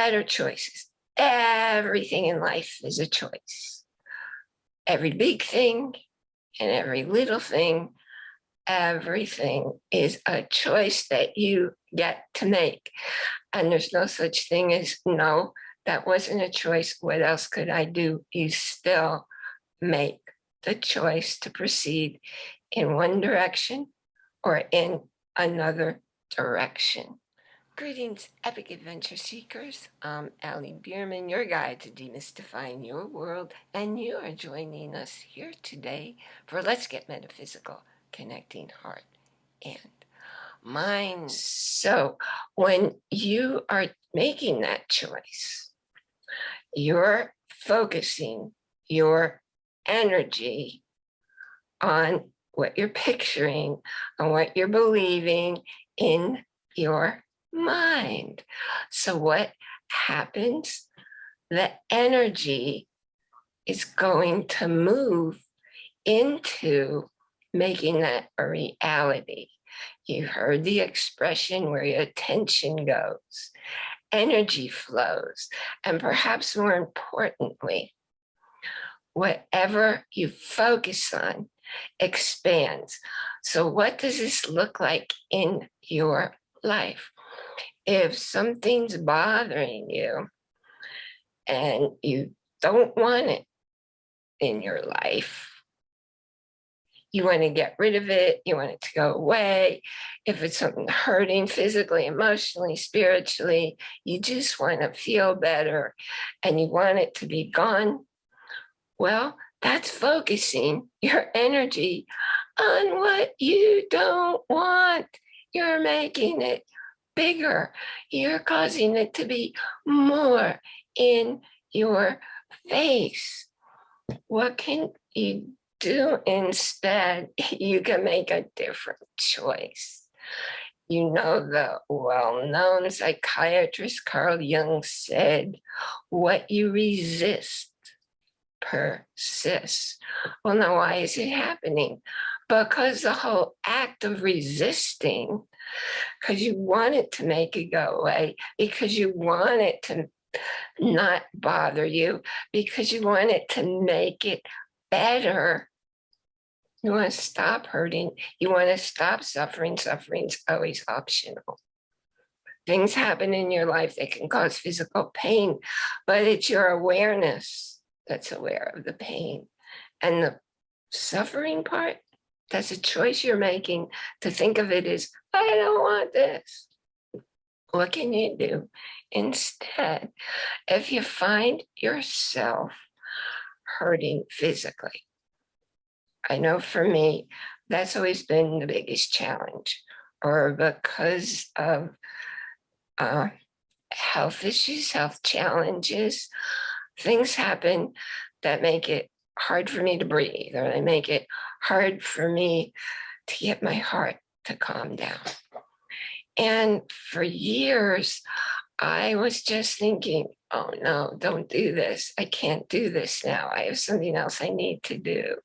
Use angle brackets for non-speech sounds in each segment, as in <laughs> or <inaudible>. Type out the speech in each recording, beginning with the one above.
better choices. Everything in life is a choice. Every big thing and every little thing, everything is a choice that you get to make. And there's no such thing as, no, that wasn't a choice. What else could I do? You still make the choice to proceed in one direction or in another direction. Greetings, epic adventure seekers. I'm Allie Bierman, your guide to demystifying your world, and you are joining us here today for Let's Get Metaphysical, connecting heart and mind. So when you are making that choice, you're focusing your energy on what you're picturing, on what you're believing in your mind. So what happens? The energy is going to move into making that a reality. You heard the expression where your attention goes, energy flows, and perhaps more importantly, whatever you focus on expands. So what does this look like in your life? If something's bothering you and you don't want it in your life, you want to get rid of it, you want it to go away. If it's something hurting physically, emotionally, spiritually, you just want to feel better and you want it to be gone. Well, that's focusing your energy on what you don't want. You're making it bigger. You're causing it to be more in your face. What can you do instead? <laughs> You can make a different choice. You know, the well-known psychiatrist Carl Jung said, what you resist persists. Well, now why is it happening? Because the whole act of resisting because you want it to make it go away, because you want it to not bother you, because you want it to make it better. You want to stop hurting. You want to stop suffering. Suffering's always optional. Things happen in your life that can cause physical pain, but it's your awareness that's aware of the pain. And the suffering part that's a choice you're making to think of it as, I don't want this. What can you do instead? If you find yourself hurting physically, I know for me, that's always been the biggest challenge or because of uh, health issues, health challenges, things happen that make it hard for me to breathe or they make it hard for me to get my heart to calm down. And for years, I was just thinking, oh no, don't do this. I can't do this now. I have something else I need to do.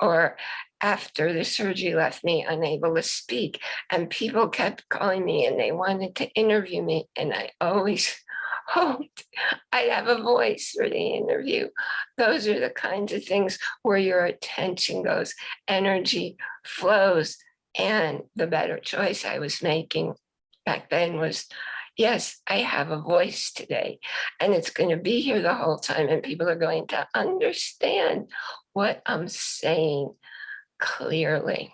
Or after the surgery left me unable to speak and people kept calling me and they wanted to interview me. And I always hoped <laughs> I'd have a voice for the interview. Those are the kinds of things where your attention goes, energy flows. And the better choice I was making back then was, yes, I have a voice today and it's going to be here the whole time and people are going to understand what I'm saying clearly.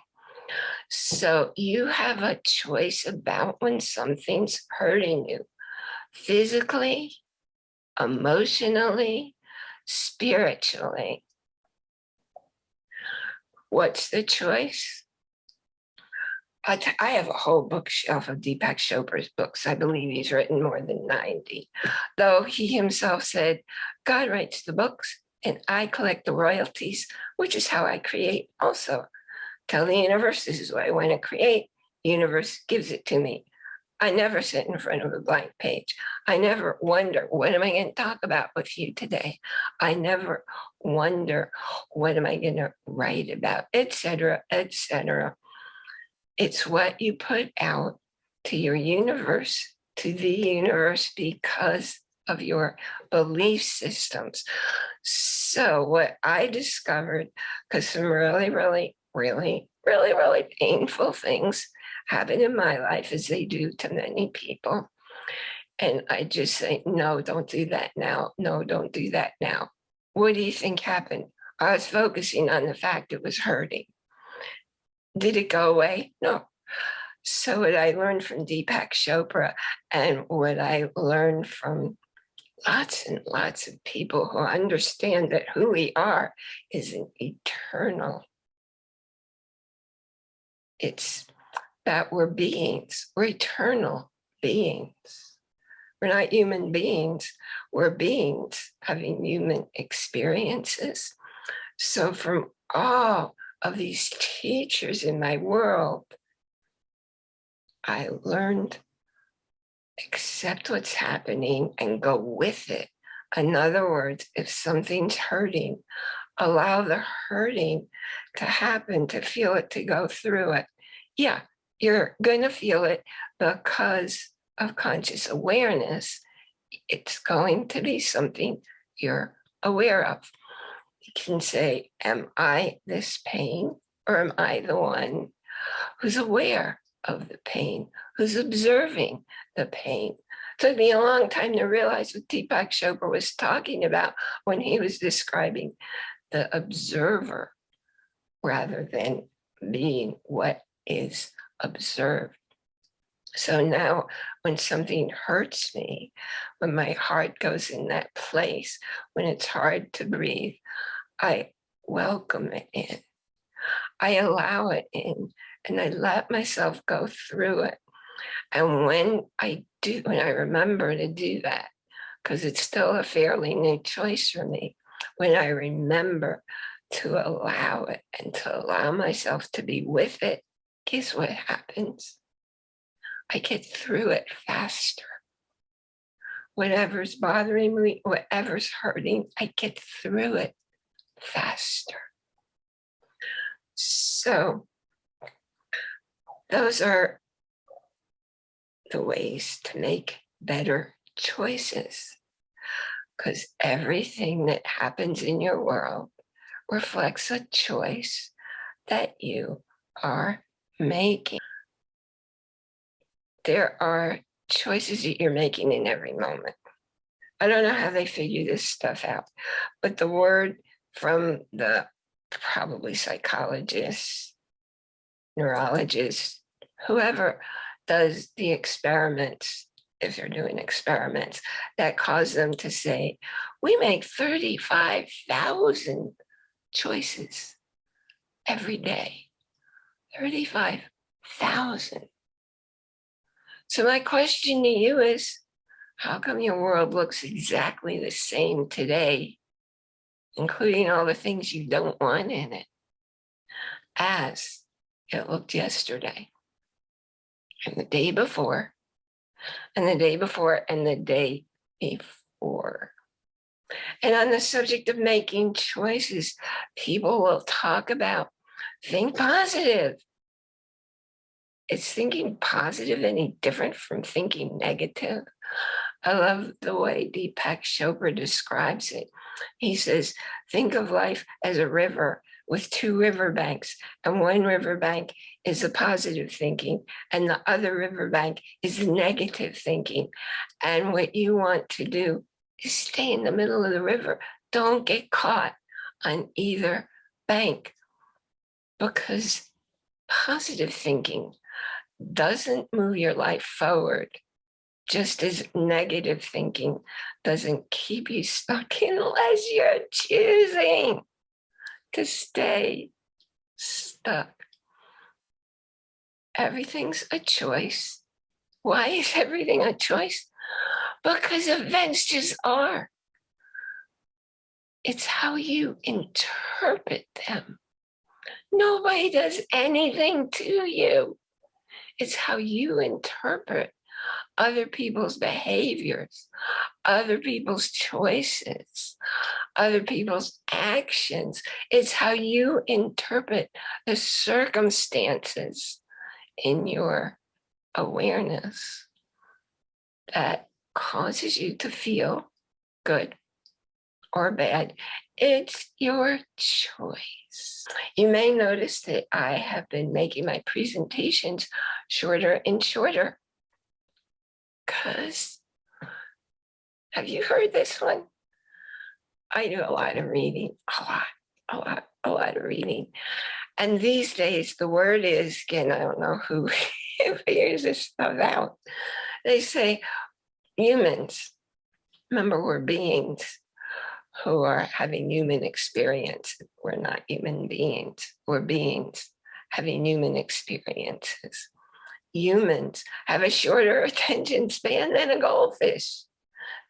So you have a choice about when something's hurting you physically, emotionally, spiritually. What's the choice? I, I have a whole bookshelf of Deepak Chopra's books. I believe he's written more than 90, though he himself said, God writes the books and I collect the royalties, which is how I create also. Tell the universe this is what I want to create. The universe gives it to me. I never sit in front of a blank page. I never wonder, what am I going to talk about with you today? I never wonder, what am I going to write about, etc., etc. It's what you put out to your universe, to the universe, because of your belief systems. So what I discovered, because some really, really, really, really, really painful things happen in my life as they do to many people. And I just say, no, don't do that now. No, don't do that now. What do you think happened? I was focusing on the fact it was hurting. Did it go away? No. So what I learned from Deepak Chopra and what I learned from lots and lots of people who understand that who we are is an eternal. It's that we're beings, we're eternal beings. We're not human beings, we're beings having human experiences. So from all of these teachers in my world, I learned accept what's happening and go with it. In other words, if something's hurting, allow the hurting to happen, to feel it, to go through it. Yeah, you're going to feel it because of conscious awareness. It's going to be something you're aware of. You can say, am I this pain or am I the one who's aware of the pain, who's observing the pain. It took me a long time to realize what Deepak Chopra was talking about when he was describing the observer rather than being what is observed. So now when something hurts me, when my heart goes in that place, when it's hard to breathe, I welcome it in. I allow it in and I let myself go through it. And when I do, when I remember to do that, because it's still a fairly new choice for me, when I remember to allow it and to allow myself to be with it, guess what happens? I get through it faster. Whatever's bothering me, whatever's hurting, I get through it faster. So those are the ways to make better choices because everything that happens in your world reflects a choice that you are making. There are choices that you're making in every moment. I don't know how they figure this stuff out, but the word from the probably psychologists neurologists, whoever does the experiments, if they're doing experiments, that cause them to say, we make 35,000 choices every day. 35,000. So my question to you is, how come your world looks exactly the same today, including all the things you don't want in it, as it looked yesterday and the day before and the day before and the day before. And on the subject of making choices, people will talk about think positive. Is thinking positive any different from thinking negative? I love the way Deepak Chopra describes it. He says, think of life as a river with two riverbanks and one riverbank is the positive thinking and the other riverbank is the negative thinking. And what you want to do is stay in the middle of the river. Don't get caught on either bank because positive thinking doesn't move your life forward just as negative thinking doesn't keep you stuck <laughs> unless you're choosing to stay stuck. Everything's a choice. Why is everything a choice? Because events just are. It's how you interpret them. Nobody does anything to you. It's how you interpret other people's behaviors, other people's choices, other people's actions. It's how you interpret the circumstances in your awareness that causes you to feel good or bad. It's your choice. You may notice that I have been making my presentations shorter and shorter. Because, have you heard this one? I do a lot of reading, a lot, a lot, a lot of reading. And these days, the word is, again, I don't know who <laughs> figures this stuff out. They say humans, remember we're beings who are having human experience. We're not human beings, we're beings having human experiences. Humans have a shorter <laughs> attention span than a goldfish.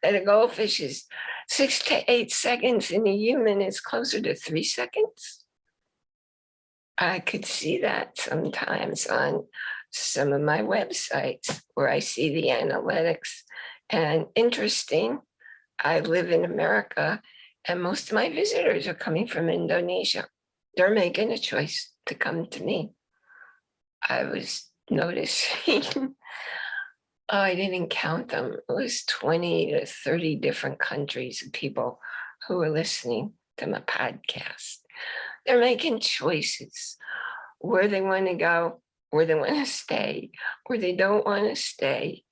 That a goldfish is six to eight seconds and a human is closer to three seconds. I could see that sometimes on some of my websites where I see the analytics and interesting. I live in America and most of my visitors are coming from Indonesia. They're making a choice to come to me. I was noticing, <laughs> oh, I didn't count them. It was 20 to 30 different countries of people who were listening to my podcast. They're making choices where they want to go, where they want to stay, where they don't want to stay.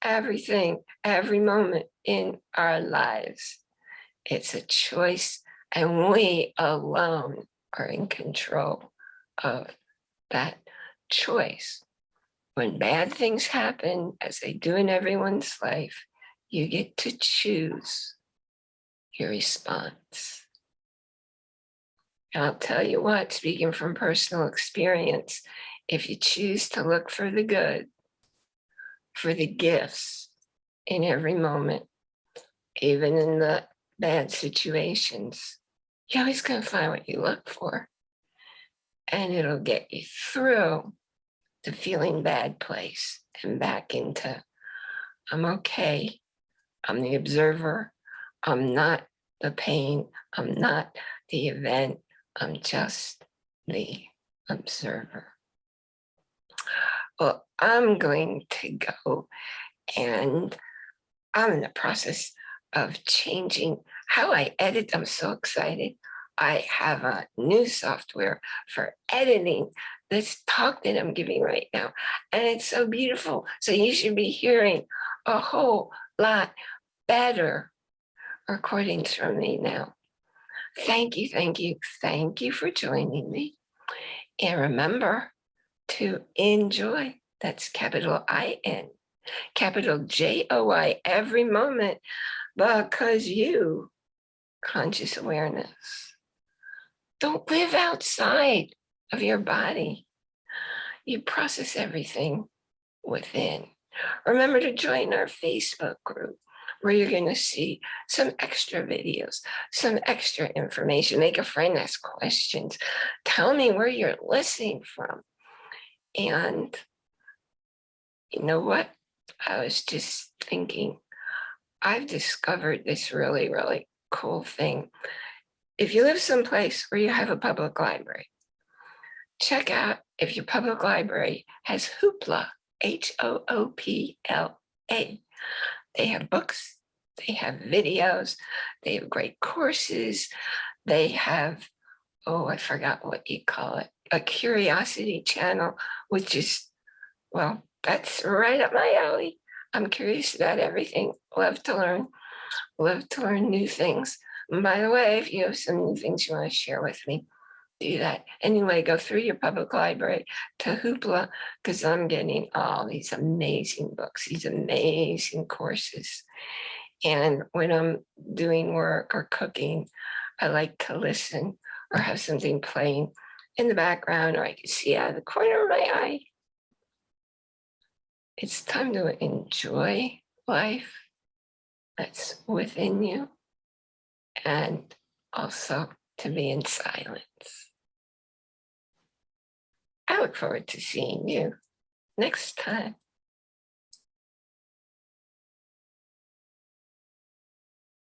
Everything, every moment in our lives it's a choice and we alone are in control of that choice. When bad things happen, as they do in everyone's life, you get to choose your response. And I'll tell you what, speaking from personal experience, if you choose to look for the good, for the gifts in every moment, even in the bad situations, you're always going to find what you look for. And it'll get you through the feeling bad place and back into, I'm okay. I'm the observer. I'm not the pain. I'm not the event. I'm just the observer. Well, I'm going to go and I'm in the process of changing how I edit. I'm so excited. I have a new software for editing this talk that I'm giving right now. And it's so beautiful. So you should be hearing a whole lot better recordings from me now. Thank you, thank you, thank you for joining me. And remember to enjoy, that's capital I-N, capital J-O-I every moment because you, conscious awareness, don't live outside of your body. You process everything within. Remember to join our Facebook group where you're going to see some extra videos, some extra information. Make a friend ask questions. Tell me where you're listening from. And you know what? I was just thinking I've discovered this really, really cool thing. If you live someplace where you have a public library, check out if your public library has Hoopla, H-O-O-P-L-A. They have books, they have videos, they have great courses, they have, oh, I forgot what you call it, a curiosity channel, which is, well, that's right up my alley. I'm curious about everything, love to learn, love to learn new things. And by the way, if you have some new things you want to share with me, do that. Anyway, go through your public library to Hoopla because I'm getting all these amazing books, these amazing courses. And when I'm doing work or cooking, I like to listen or have something playing in the background or I can see out of the corner of my eye it's time to enjoy life that's within you and also to be in silence. I look forward to seeing you next time.